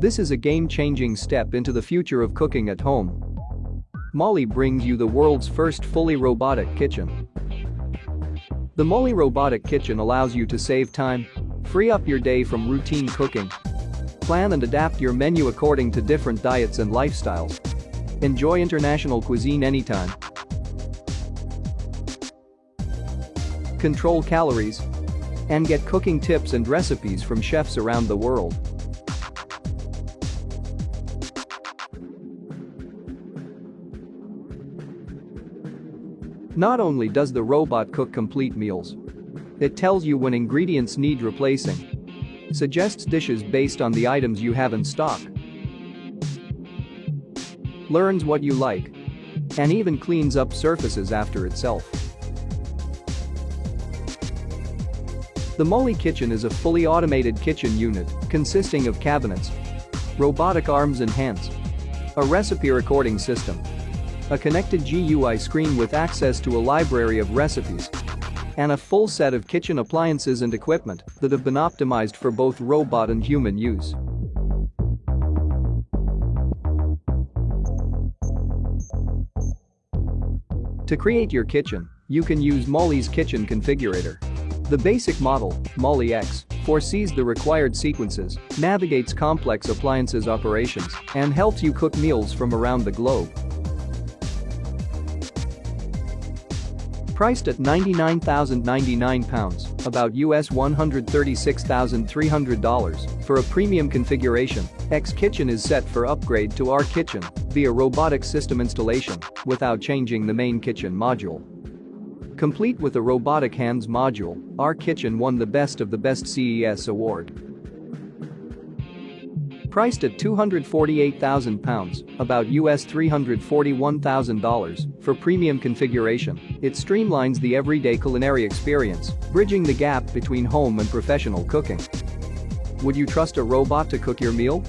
This is a game-changing step into the future of cooking at home. Moley brings you the world's first fully robotic kitchen. The Moley Robotic Kitchen allows you to save time, free up your day from routine cooking, plan and adapt your menu according to different diets and lifestyles. Enjoy international cuisine anytime. Control calories. And get cooking tips and recipes from chefs around the world. Not only does the robot cook complete meals, it tells you when ingredients need replacing, suggests dishes based on the items you have in stock, learns what you like, and even cleans up surfaces after itself. The Moley Kitchen is a fully automated kitchen unit consisting of cabinets, robotic arms and hands, a recipe recording system, a connected GUI screen with access to a library of recipes, and a full set of kitchen appliances and equipment that have been optimized for both robot and human use. To create your kitchen, you can use Moley's Kitchen Configurator. The basic model, Moley X, foresees the required sequences, navigates complex appliances operations, and helps you cook meals from around the globe. Priced at £99,099, about US $136,300 for a premium configuration, X Kitchen is set for upgrade to R Kitchen via robotic system installation without changing the main kitchen module. Complete with a robotic hands module, R Kitchen won the Best of the Best CES award. Priced at £248,000, about US $341,000 for premium configuration, it streamlines the everyday culinary experience, bridging the gap between home and professional cooking. Would you trust a robot to cook your meal?